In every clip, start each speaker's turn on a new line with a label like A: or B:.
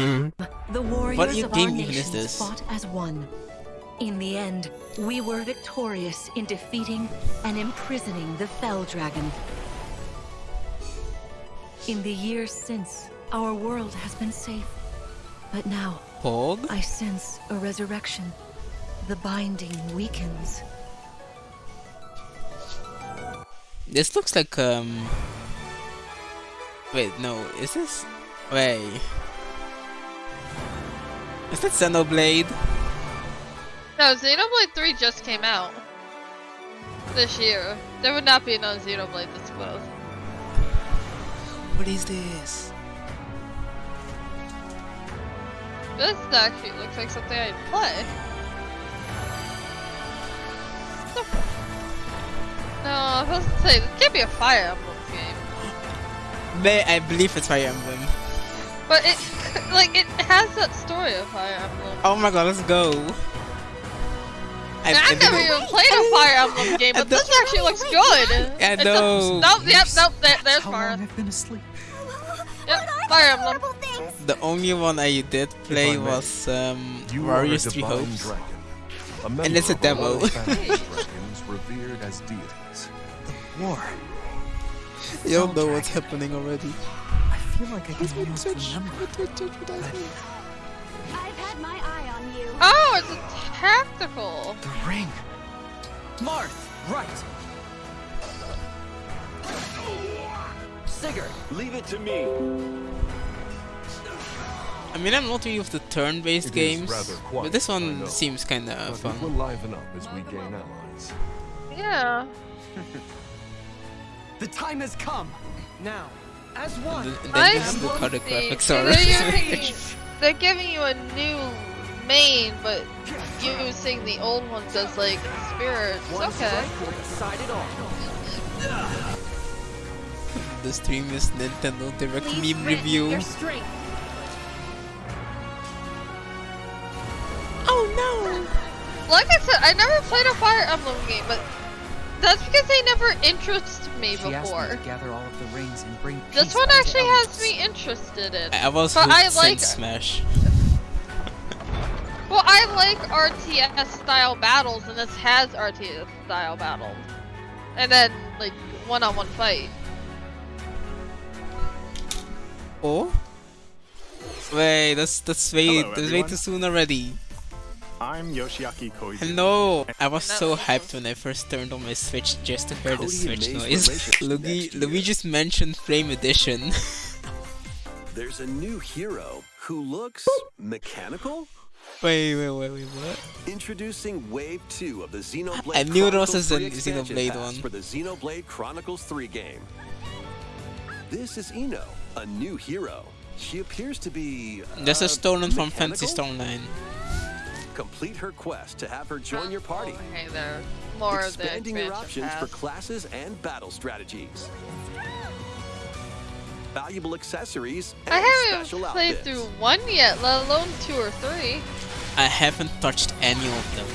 A: Um,
B: The warriors
A: What
B: of our
A: game even is
B: nations fought as one. In the end, we were victorious in defeating and imprisoning the Fell Dragon. In the years since, our world has been safe. But now,
A: Pog?
B: I sense a resurrection. The binding weakens.
A: This looks like, um... Wait, no, is this... Wait... Is that Xenoblade?
C: No, Xenoblade 3 just came out. This year. There would not be another Xenoblade this close.
A: What is this?
C: This actually looks like something I'd play. No, I was supposed to say, this can't be a Fire Emblem game.
A: May I believe it's Fire Emblem.
C: But it, like, it has that story of Fire Emblem.
A: Oh my god, let's go. I,
C: And
A: I
C: I've never even played a Fire Emblem game, but this actually looks good.
A: I
C: It's a- nope, yep, nope, there, there's
D: How
C: Fire.
D: long I've been asleep.
C: Yep, Fire Emblem.
A: The only one I did play
E: I
A: was um,
E: You are a
A: Warriors Three
E: divine
A: Hopes.
E: dragon,
A: And it's a
E: of
A: demo.
E: royal family of dragons revered as deities.
D: War.
A: You don't know what's happening already.
D: I feel like I can almost remember.
F: I've had my eye on you.
C: Oh, it's a tactical.
D: The ring. Marth, right. Sigurd.
G: Leave it to me.
A: I mean, I'm not really of the turn-based games,
E: quiet,
A: but this one seems kinda fun.
E: it will liven up as we gain allies.
C: Yeah.
D: The time has come. Now, as one.
A: And then
C: I
A: this is the color graphics are.
C: they're, giving, they're giving you a new main, but using the old ones as like spirits. Okay.
D: will decide it all.
A: the stream is Nintendo Direct
F: Please
A: meme review. Oh no!
C: Like I said, I never played a Fire Emblem game, but that's because they never interested me
D: She asked me
C: before.
D: to gather all of the rings and bring
C: This one actually
D: Elders.
C: has me interested in.
A: I was
C: But I like-
A: Smash.
C: Well, I like RTS style battles, and this has RTS style battles. And then, like, one on one fight.
A: Oh? Wait, that's that's way
H: Hello,
A: that's way too soon already.
H: I'm Yoshiaki Koizu.
A: Hello! I was so hyped when I first turned on my Switch just to hear the Switch noise. Luigi. Luigi's mentioned Flame Edition.
G: There's a new hero who looks mechanical.
A: wait, wait, wait, wait, what?
G: Introducing Wave 2 of the Xenoblade
A: I knew there was a
G: 3
A: Xen-
G: expansion
A: Xenoblade one.
G: for the Xenoblade Chronicles 3 game. This is Ino, a new hero. She appears to be.
A: This
G: uh,
A: is stolen from
G: mechanical?
A: Phantasy Star Online.
G: Complete her quest to have her join your oh, party.
C: Okay, there. More of the
G: expanding your
C: expansion
G: options for classes and battle strategies. Valuable accessories and
C: I
G: special
C: haven't played
G: outfits.
C: through one yet, let alone two or three.
A: I haven't touched any of them.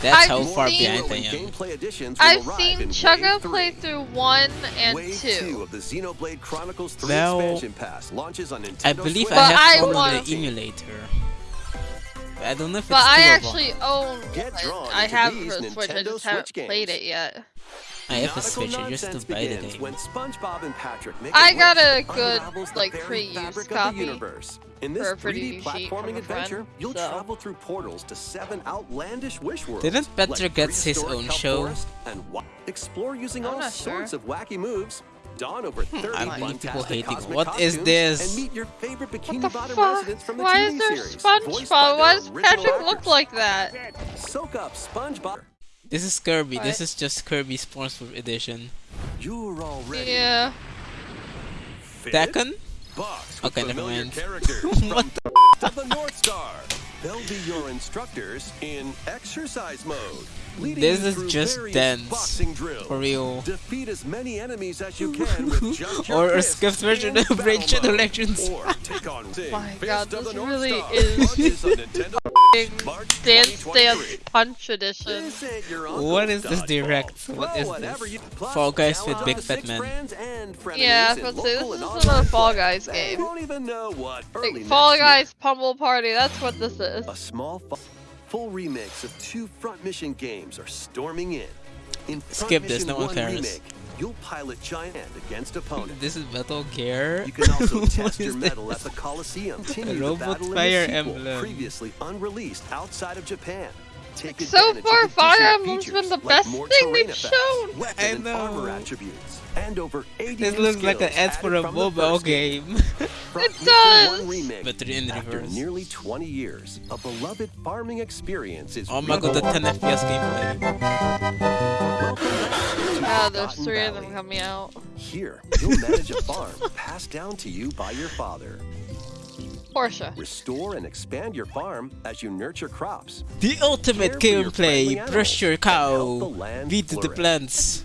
A: That's
C: I've
A: how far
C: seen-
A: behind I am.
G: gameplay editions will
C: I've
G: arrive
C: seen Chugga play through one and
G: Wave
C: two.
G: of the Xenoblade Chronicles 3
A: Well,
G: expansion pass launches on Nintendo
A: I believe
G: Switch.
A: I have
C: I
A: one on
C: want-
A: the emulator. But I don't know if
C: But
A: it's
C: I
A: two
C: actually own
G: Get
C: I have
G: these
C: for the Switch, I
G: Nintendo
C: just haven't
G: Switch
C: played
G: games.
C: it yet.
A: I have a
G: Nautical
A: Switch, I just
G: nonsense
A: don't buy the game.
G: When SpongeBob and Patrick make
C: I
G: a
C: got a good,
G: unravels
C: like, pre-used copy
G: universe. In this
C: for a pretty
G: 3D platforming
C: a friend,
G: adventure, you'll
C: so-
G: travel through portals to seven outlandish wish worlds.
A: Didn't
G: like
A: Petra get his own show?
G: forest And wi- explore using
C: I'm
G: all
C: not
G: sorts
C: sure.
G: of wacky moves. Don over hmm. 30
A: I believe people
G: fantastic
A: hating. What is this?
G: And meet your favorite Bikini
C: What the
G: Bottom
C: fuck?
G: residents from the
C: Why
G: TV
C: is there
G: series.
C: SpongeBob? Why does
G: original
C: Patrick look like that?
G: Soak up SpongeBob.
A: This is Kirby. This is just Kirby Sponsor Edition.
G: You're already
C: Yeah.
G: fit.
A: Tekken?
G: Box
A: Okay, never
G: familiar
A: mind. What
G: from of the North Star. They'll be your instructors in exercise mode. leading
A: This is just
G: various
A: dance.
G: boxing drills.
A: For real.
G: Defeat as many enemies as you can with just your
A: Or a
G: fists
A: skipped version of Braid
G: battle
A: Shadow
G: mode.
A: Legends.
G: Or take on
C: My God, this really is-
G: Launches on Nintendo March
C: Dance Dance Punch Edition.
G: This ain't your
A: What
G: uncle's
A: is this direct? What
G: Throw
A: is
G: whatever
A: this? Fall Guys with big fat
G: Man.
A: men.
G: friends
C: Yeah, I was
G: in
C: about to say,
G: local
C: this is
G: online
C: another Fall. Guys
G: They
C: game.
G: won't even know what early
C: Like, Fall. Guys Pummel Party, that's what this is.
G: A small full remix of two front mission games are storming in. In
A: Skip this,
G: mission
A: no one
G: one
A: cares.
G: remake, you'll pilot giant Ant against opponents.
A: This is Metal Gear.
G: You can also test your
A: is
G: metal at the Coliseum. Continue the
A: Robot
G: battle in
A: Fire
G: the sequel,
A: Emblem.
G: previously unreleased outside of Japan. Take
C: So
G: advantage
C: far,
G: of
C: Fire
G: additional
C: Emblem's
G: features
C: been the best
G: more
C: thing they've
G: effects,
C: shown.
G: Weapon
A: I
G: and armor attributes, and over 80
A: This looks like an
G: skills
A: ad for a
G: added
A: mobile
G: game.
A: game.
G: Front
C: It does.
G: 1 remake.
A: But in
G: After nearly 20 years, a beloved farming experience is
A: oh my god, the 10 FPS gameplay.
C: Ah, there's
G: Cotton
C: three of
G: Valley.
C: them coming out.
G: Here, you'll manage a farm passed down to you by your father.
C: Porsche.
G: Restore and expand your farm as you nurture crops.
A: The ultimate
G: Care for your friendly
A: gameplay. Brush your
G: animals and help the
A: cow.
G: land
A: Feed the plants.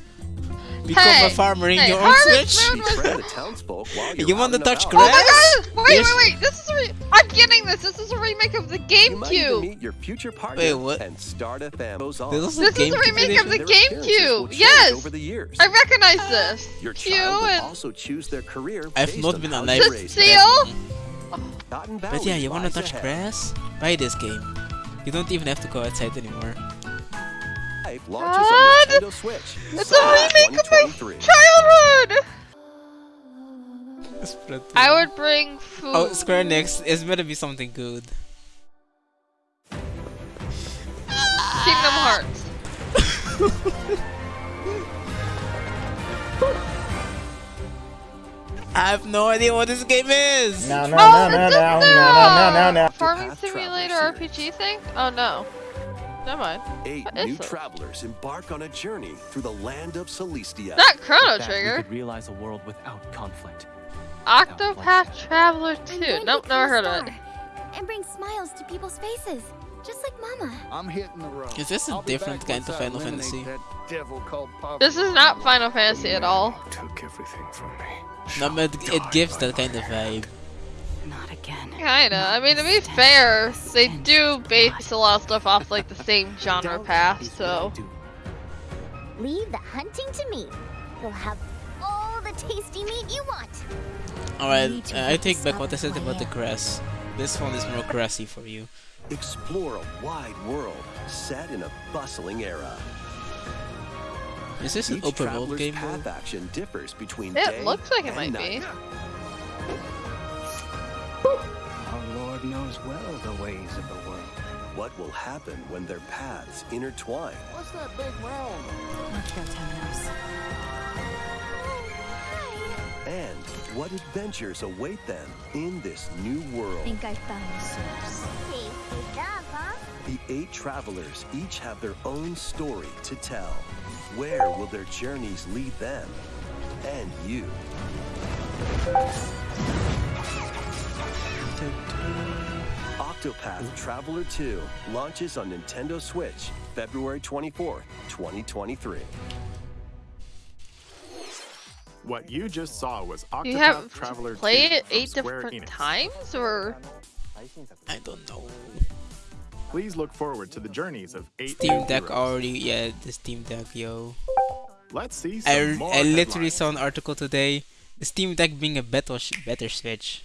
A: Become
C: Hey,
A: a farmer in
C: hey,
A: your own
C: Harvest
A: switch.
C: Moon was-
G: the townsfolk while you're
A: You
G: out
A: wanna
G: and
A: touch
G: about.
C: Oh my
A: grass?
C: god! Wait,
A: Yes.
C: wait, wait! This is a re- I'm getting this. This is a remake of the
G: You might even
C: GameCube.
G: meet your future partner
A: Wait, what?
G: and start a family. Goes on.
A: There's
C: This is a
A: GameCube
C: remake of the
G: Their appearances will
C: GameCube. Yes,
G: Over the years.
C: I recognize this.
G: Your
C: Q
G: child will
C: and
G: also choose their career
A: I've not been
G: how
A: alive.
G: you
C: This
G: raise
C: seal?
A: But yeah, you wanna
G: lies
A: touch
G: ahead.
A: grass? Buy this game. You don't even have to go outside anymore.
G: Life ah, launches
C: What?
G: on Nintendo Switch.
C: It's
G: summer
C: a remake of my childhood. I would bring oh, food.
A: Oh, Square Enix it's gonna be something good.
C: Kingdom ah! Hearts.
A: I have no idea what this game is.
I: No, no,
C: Oh,
I: no, no,
C: it's
I: no,
C: a-
I: no, no, no, no, no.
C: Farming
G: Path
C: Simulator
G: Traveler
C: RPG thing? Oh no. Never mind.
G: Eight
C: What is
G: new
C: it?
G: travelers embark on a journey through the land of Solistia.
C: That Chrono
D: That we
C: Trigger.
D: could realize a world without conflict.
C: Octopath Traveler 2. Nope, never heard of it.
F: And bring smiles to people's faces, just like Mama.
J: I'm hitting the road.
A: Is this a
J: I'll
A: different kind of Final Fantasy?
J: That devil called poverty.
C: This is not Final Fantasy at all.
J: Took everything from me.
A: No, but it, it gives that kind of vibe.
B: Not again.
C: Kinda. I mean, to be fair, they do base a lot of stuff off like the same genre path, so.
F: Leave the hunting to me. You'll have all the tasty meat you want.
A: Alright, uh, I take back what I said about the grass. This one is more grassy for you.
G: Explore a wide world set in a bustling era.
A: Is this an
G: Each
A: open world game?
G: path action differs between
C: It
G: day
C: looks like it might
G: night.
C: be.
J: Our Lord knows well the ways of the world.
G: What will happen when their paths intertwine?
J: What's that big round?
B: Let's go, Temenos.
G: And what adventures await them in this new world?
F: Think I found the source. Tasty stuff, huh?
G: The eight travelers each have their own story to tell. Where will their journeys lead them? And you. Octopath Traveler 2 launches on Nintendo Switch February 24th, 2023.
H: What you just saw was Octopath You
C: have
H: Traveler
C: play
H: 2
C: it
H: from
C: eight
H: Square
C: different
H: Enix.
C: times, or
A: I don't know.
H: Please look forward to the journeys of eight
A: Steam Deck
H: heroes.
A: already, yeah, the Steam Deck, yo.
H: Let's see some
A: I,
H: more
A: I literally
H: headlines.
A: saw an article today. The Steam Deck being a better, better Switch.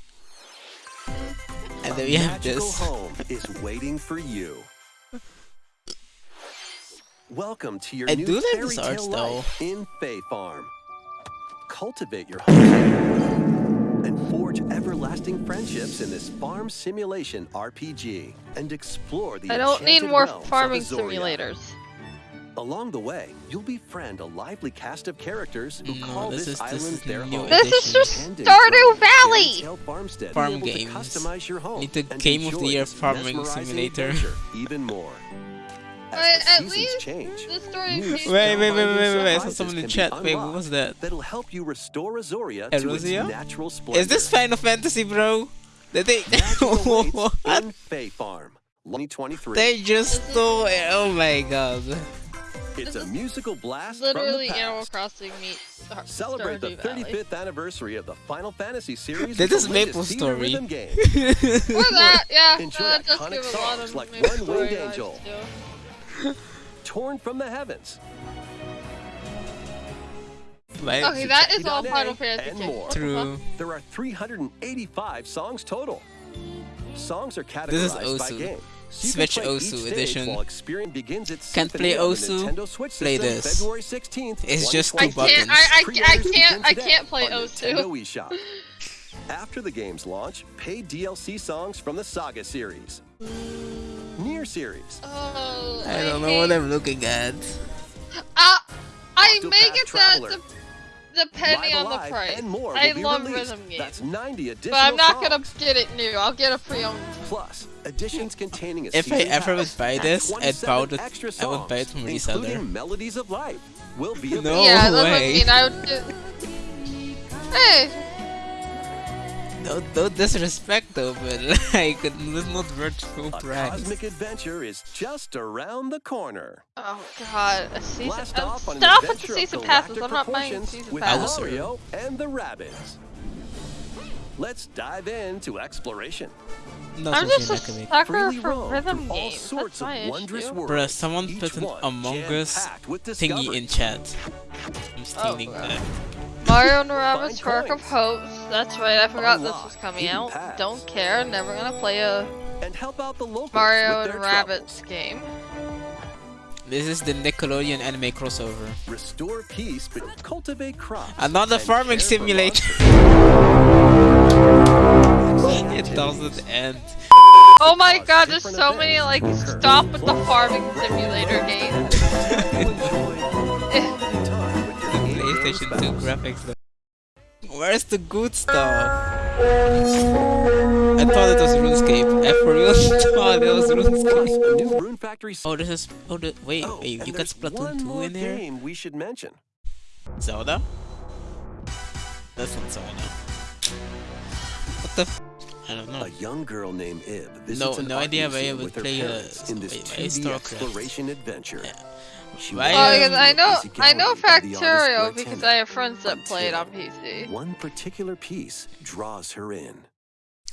A: And then we have this.
G: home is waiting for you. Welcome to your
A: I
G: new
A: do like
G: fairy
A: this
G: tale
A: art style.
G: life in Fae Farm. Cultivate your home and forge everlasting friendships in this farm simulation RPG and explore the
C: I don't need more farming
G: Azoria.
C: simulators.
G: Along the way, you'll befriend a lively cast of characters who
A: No,
G: call
A: this
G: this,
A: is- this
G: island
A: is
G: their
A: new
G: home.
C: This is just
G: Hand
C: Stardew Valley!
G: Farmstead
A: Farm
G: be to
A: games.
G: customize your home
A: Need the game of the year farming simulator.
G: even more.
C: But
G: As the
C: at
G: seasons
C: least
G: change,
C: the story
G: new
A: Wait, wait, wait, wait, wait, wait. I saw someone in
G: can be
A: chat. Wait, what was that?
G: That'll help you restore Azoria to its natural splendor.
A: Is this Final Fantasy, bro? Did they?
G: Magic
A: what?
G: in Fae Farm, 2023.
A: They just stole it. Oh my god.
G: It's a musical blast
C: Literally
G: from the
C: Animal. Crossing meets Har-
G: Celebrate the
C: Stardew Valley.
G: 35th anniversary of the Final Fantasy series.
A: That
G: with
A: is Maple Story.
G: rhythm game.
C: Or that, yeah.
G: Enjoy
C: that does
G: iconic
C: a lot
G: songs
C: of
G: like
C: Maple
G: One
C: Story
G: Winged
C: vibes,
G: Angel. Torn from the heavens.
A: Like,
C: Okay, that is all Final Fantasy
G: and more.
A: True.
G: There are 385 songs total. Songs are categorized
A: This is
G: by game. So you
A: Switch Osu edition.
G: While Experience begins its
A: Can't play Osu, play this. It's just
C: I
A: two
G: 2020.
C: can't.
A: buttons.
C: I, I, I can't. I can't play
G: Osu.
C: O2.
G: Nintendo. After the game's launch, paid DLC songs from the Saga series, Nier series,
C: Oh,
A: I don't know what I'm looking at.
C: Uh, I
G: Octopath
C: make it that
G: Traveler.
C: de- depending
G: Live
C: on the price.
G: and more
C: I
G: will be
C: love
G: released.
C: rhythm games,
G: That's 90 additional
C: but I'm not gonna get it new. I'll get a pre-owned.
G: Plus, additions containing a
A: If I ever
G: pass
A: would buy this, I'd buy it-
G: extra
A: I would buy it
G: songs,
A: from reseller.
G: including Melodies of Life will be
A: No
G: available.
C: yeah, that's what I
A: way.
C: mean. I would. Do... Hey,
A: No, no disrespect though, but like, it's not worth full
G: A cosmic adventure is just around the corner.
C: oh god, a season.
G: Blast
C: uh,
G: off
C: stop with the season passes. I'm not buying
G: proportions
C: season
G: with
C: passes.
G: Mario and the Rabbids. Let's dive into exploration.
A: Not
C: I'm just a sucker for rhythm games. That's
G: sorts
C: my issue.
A: Bruh, someone
G: each
A: put an
G: one
A: Among Us thingy in chat. I'm stealing
C: God.
A: that.
C: Mario and the Rabbids
G: Find
C: Spark of
G: coins.
C: Hopes. That's right, I forgot this was coming out.
G: paths.
C: Don't care, never gonna play a
G: and help out the
C: Mario and
G: their
C: Rabbids game.
A: This is the Nickelodeon anime crossover.
G: Restore peace, but cultivate crops.
A: Another farming simulator. it doesn't end.
C: Oh my god, there's so many like stop with the farming simulator games.
A: PlayStation 2 graphics though. Where's the good stuff? I thought it was RuneScape. I for real thought it was RuneScape.
G: Rune Factory.
A: Oh, this is. Oh, the, wait,
G: Oh,
A: wait. You got Splatoon 2
G: more
A: in there?
G: game we should mention.
A: Zelda? That's not Zelda. What the? F I don't know.
G: A young girl named Ib visits
A: No-
G: an
A: no idea why I
G: museum
A: would
G: with her
A: play, uh,
G: parents in this
A: wait, why
G: 2D
A: StarCraft?
G: exploration adventure.
A: Yeah.
G: She
A: Why,
G: walks
C: Oh,
A: um,
C: because I know I know
G: gallery by the artist
C: Factorio because I have friends that play it on PC.
G: One particular piece draws her in.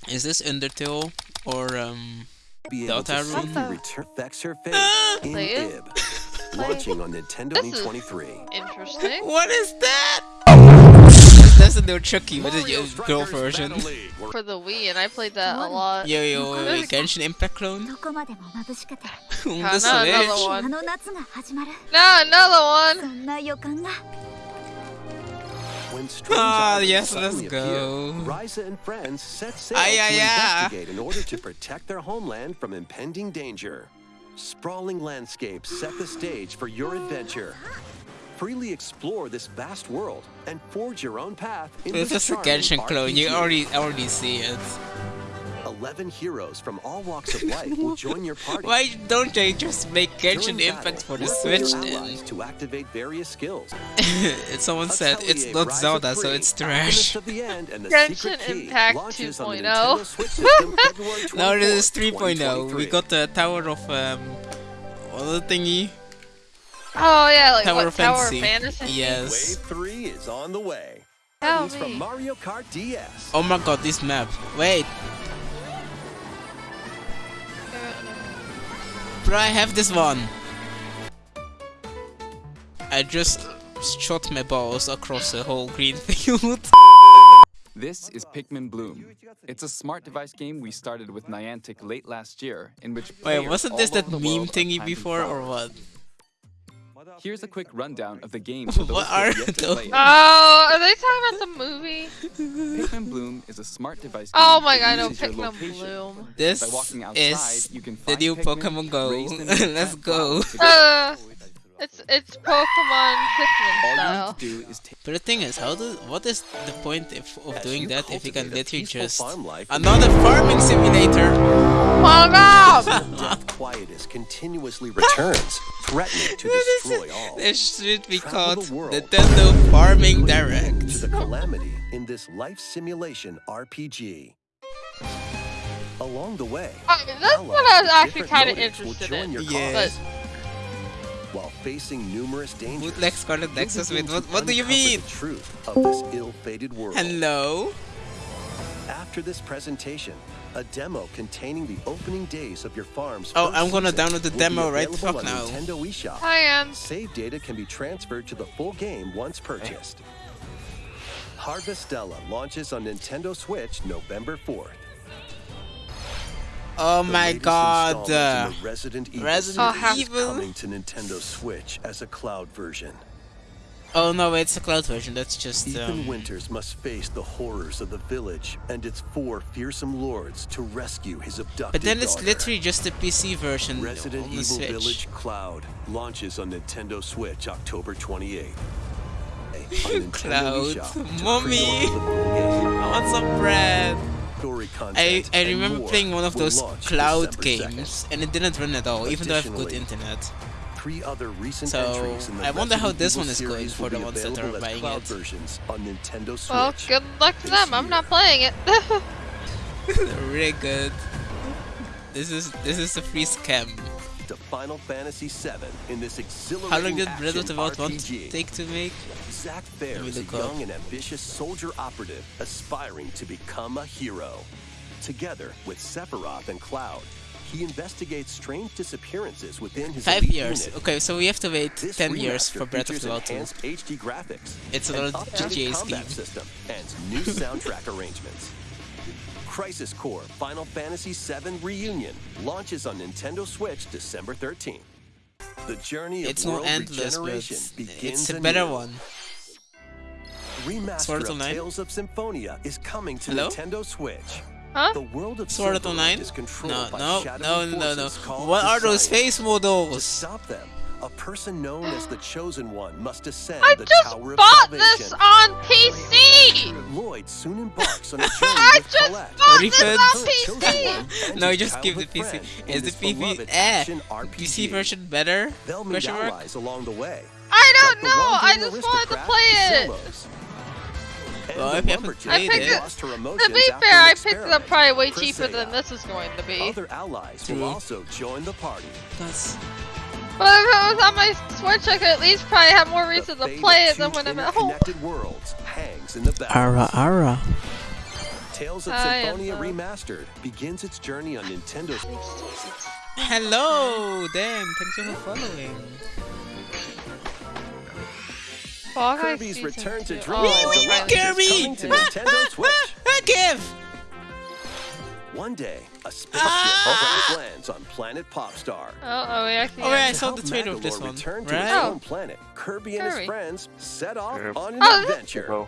A: Is this Undertale or um?
G: Be able to
A: Deltarune?
G: safely return affects her fate in
C: Play it?
G: Ib. Launching on Nintendo
C: This is-
G: 23.
C: Interesting.
A: What is that? Resident Evil Chucky,
G: but
A: your girl version.
C: For the Wii, and I played that a lot.
A: Yo, yo, Genshin Impact clone? on the Switch?
C: One. No, another one!
A: Ah, yes, let's go.
G: Ryza and friends set sail
A: ay,
G: to
A: investigate ay.
G: in order to protect their homeland from impending danger. Sprawling landscapes set the stage for your adventure. Freely explore this vast world and forge your own path in
A: This
G: this
A: is a
G: charming
A: Genshin clone. You already already see it.
G: Eleven heroes from all walks of life will join your party.
A: Why don't they just make
G: During
A: Genshin
G: battle,
A: Impact for the Switch then?
G: to activate various skills.
A: Someone said it's not
G: Rise
A: Zelda, so it's trash.
G: of the End, and the
C: Genshin Impact
G: launches on the
C: 2.0.
G: Nintendo Switch system February
A: Now this is 3.0. We got the Tower of um, what the thingy?
C: Oh yeah, like
A: Tower
C: what
A: of
C: Tower
A: Fantasy.
C: of Fantasy?
A: Yes.
G: Wave 3 is on the way.
C: Tell
G: It's from. Mario Kart DS.
A: Oh my god, this map. Wait, bro, I have this one. I just shot my balls across the whole green field.
I: This is Pikmin Bloom. It's a smart device game we started with Niantic late last year, in which
A: Wait, wasn't this that meme thingy before or what?
I: Here's a quick rundown of the game for those
A: What
I: who have
A: are
I: yet to play it.
C: Oh, are they talking about the movie?
I: Pikmin Bloom is a smart device game
C: Oh my god, no,
I: uses your
C: Pikmin. Bloom.
A: This
I: outside,
A: is
I: you can
A: the new
I: Pikmin,
A: Pokemon Go.
I: raise them, and
A: Let's go.
C: Uh, it's it's Pokemon Pikmin
I: All you
C: style.
I: to do is take
A: But the thing is, how do what is the point if, of
G: As
A: doing that if you can literally just
G: farm life
A: another farming simulator?
C: Fuck off!
G: Death continuously returns, threatening to destroy all.
A: This should be
G: Travel
A: called
G: the world.
A: Nintendo Farming
G: Put an
A: Direct.
G: To the calamity in this life simulation RPG. Along the way,
C: Alright, that's what I was actually kind of interested in.
G: Your
A: Yes.
C: But
G: while facing numerous dangers.
A: Bootleg Scarlet Nexus
G: begin
A: with what? What do you mean?
G: The truth of this ill-fated world.
A: Hello.
G: After this presentation, a demo containing the opening days of your farm's
A: Oh, I'm gonna download the demo right fuck
G: on
A: now.
G: Nintendo eShop.
C: Hi, Ann.
G: Save data can be transferred to the full game once purchased. Harvestella launches on Nintendo Switch November 4th.
A: Oh
G: The
A: my god. uh,
G: Resident Evil
A: Resident
G: series is
A: Evil.
G: coming to Nintendo Switch as a cloud version.
A: Oh no, it's a cloud version. That's just
G: Ethan
A: um,
G: Winters must face the horrors of the village and its four fearsome lords to rescue his abducted
A: But then it's
G: daughter.
A: literally just a PC version
G: Resident
A: on the
G: Evil
A: Switch.
G: Village Cloud launches on Nintendo Switch October 28th.
A: Cloud, mommy,
G: pre-order the full game.
A: I want some bread. I, I remember playing one of those cloud
G: December 2nd.
A: games and it didn't run at all, even though I have good internet.
G: Three other recent
A: So,
G: entries in the
A: I wonder how this one is going for the ones that are
G: available
A: buying
G: cloud
A: it.
G: versions on Nintendo Switch.
C: Well, good luck to
G: this
C: them. I'm not playing it.
A: really good. This is this is a free scam.
G: to Final Fantasy VII in this exhilarating
A: How long did Breath of
G: action
A: the Wild 1
G: RPG.
A: take to make?
G: Zack Fair
A: Let
G: is a
A: look up.
G: young and ambitious soldier operative aspiring to become a hero. Together with Sephiroth and Cloud, he investigates strange disappearances within his
A: Five years.
G: unit.
A: Okay, so we have to wait
G: This
A: 10 years for Breath of the Wild 2.
G: enhanced HD graphics,
A: It's
G: an
A: another
G: updated
A: GTA
G: combat system, and new soundtrack arrangements. Crisis Core Final Fantasy VII Reunion launches on Nintendo Switch December 13th. The journey of
A: It's not
G: world
A: endless,
G: regeneration begins
A: it's a
G: anew.
A: better one.
G: Remaster of? Tales of Symphonia is coming to
A: Hello?
G: Nintendo Switch.
C: Huh?
G: The world of
A: Sword Art
G: Silverlight
A: Online?
G: is controlled
A: No,
G: by
A: no,
G: shadowy
A: no, no, no.
G: forces called
A: What are those
G: Defiant.
A: face
G: To
A: models?
G: stop them, a person known as the Chosen One must ascend
C: I
G: the
C: just
G: Tower of
C: bought
G: Salvation.
C: this on PC!
G: Lloyd soon embarks on a journey
C: I
G: with
C: just
G: Colette.
C: bought
A: Refund.
C: this on PC!
A: No,
G: his
A: just give the PC.
G: friend
A: Is the
G: this
A: PC eh? PC version better?
G: They'll meet
A: Question mark?
G: allies along the way.
C: I don't
G: the
C: know, I just wanted to play it!
G: Solos. And
A: Well, if you haven't
G: lumberjack
A: played
C: I picked
A: it-
C: it-
G: lost her
C: To be fair, I picked it up probably way cheaper than this is going to be.
G: Other allies
A: True.
G: will also join the party.
A: That's
C: But if it was on my Switch, I could at least probably have more reason to play it than when I'm at home.
G: worlds hangs in the balance.
A: Ara Ara.
G: Tales of
C: I
G: Symphonia Remastered begins its journey on Nintendo.
A: Hello, Dan. Thank you for following.
C: Fall Guys
G: Kirby's
C: Season
G: Return to
C: two.
G: Dreamland
C: Oh,
A: Wee, wee. Kirby!
G: is coming to Nintendo Switch.
A: Give!
G: One day, a spaceship
A: Ah!
G: crash lands on planet Popstar.
C: Oh, oh, we actually.
A: Oh, wait, I
C: have-
A: saw the trailer of this one,
G: return to
A: right?
G: his
C: Oh.
G: own planet, Kirby and
C: Kirby.
G: his friends set off
J: Yep.
G: on an
C: Oh,
G: adventure.
A: Hello.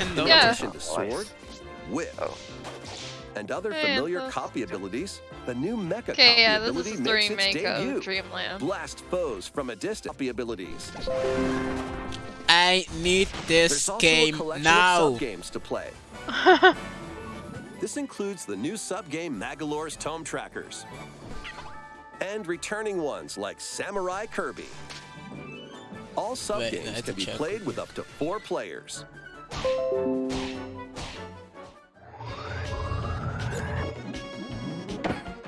G: In
C: Yeah.
G: addition to sword, whip,
J: Oh.
G: and other
C: Hey,
G: familiar
C: Anthos.
G: copy abilities, the new Mecha copy
C: Okay, yeah, this
G: ability
C: is the
G: makes its debut.
C: of Dreamland.
G: Blast foes from a distance. Copy abilities.
A: I need this game now.
G: to play. this includes the new sub-game Magolor's Tome Trackers. And returning ones like Samurai Kirby. All sub-games can be
A: check.
G: played with up to four players.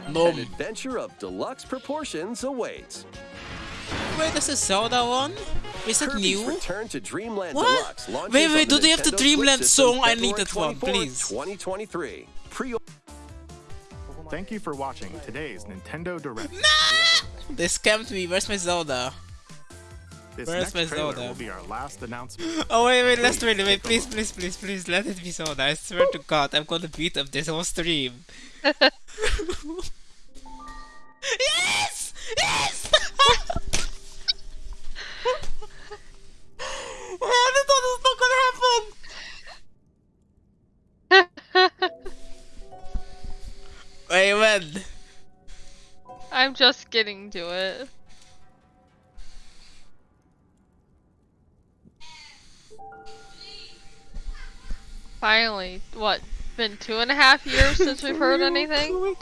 G: An adventure of deluxe proportions awaits.
A: Wait, this is Zelda one? Is it
G: Kirby's
A: new?
G: Return to Dreamland
A: What?
G: Deluxe
A: Wait, wait, do
G: the
A: they have the Dreamland
G: Switch
A: song? I need that one, please.
G: 2023. Pre
H: Thank you for watching today's Nintendo Direct. Nah!
A: They scammed me. Where's my Zelda?
H: This
A: Where's
H: next
A: my
H: trailer
A: Zelda?
H: will be our last announcement.
A: Oh wait, wait, let's wait,
H: Please
A: wait,
H: take
A: please, please, please, please, let it be Zelda. I swear to God, I'm gonna beat up this whole stream. yes! Yes!
C: Getting to it. Finally, what? Been two and a half years since we've heard anything?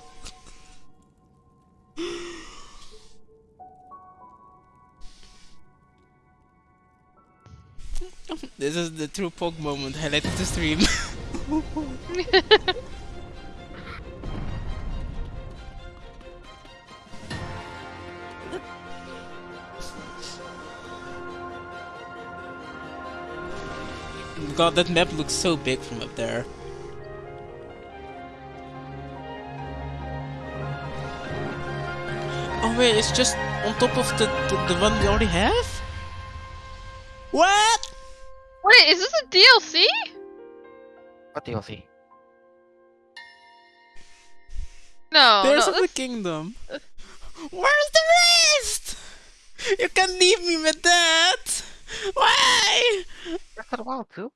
A: This is the true Pog moment highlighted the stream. God, that map looks so big from up there. Oh wait, it's just on top of the, the, the one we already have? What?
C: Wait, is this a DLC?
K: What DLC?
C: No,
A: There's
C: no,
A: of the kingdom. Where's the rest? You can't leave me with that. Why?
K: Breath of the Wild too?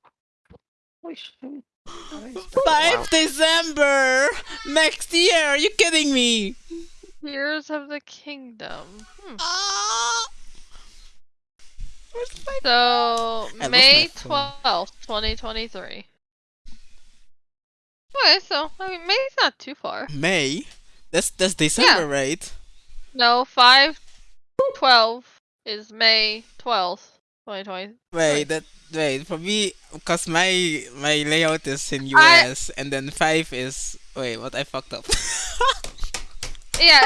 K: Holy
A: 5 December next year. Are you kidding me?
C: Tears of the Kingdom. Hmm.
A: Ah.
C: So May twelfth, twenty twenty three. Okay, so I mean May's not too far.
A: May? That's that's December, right?
C: No, five twelve is May twelfth, twenty.
A: Wait, that wait for me because my my layout is in
C: I-
A: US and then five is wait what I fucked up.
C: Yeah,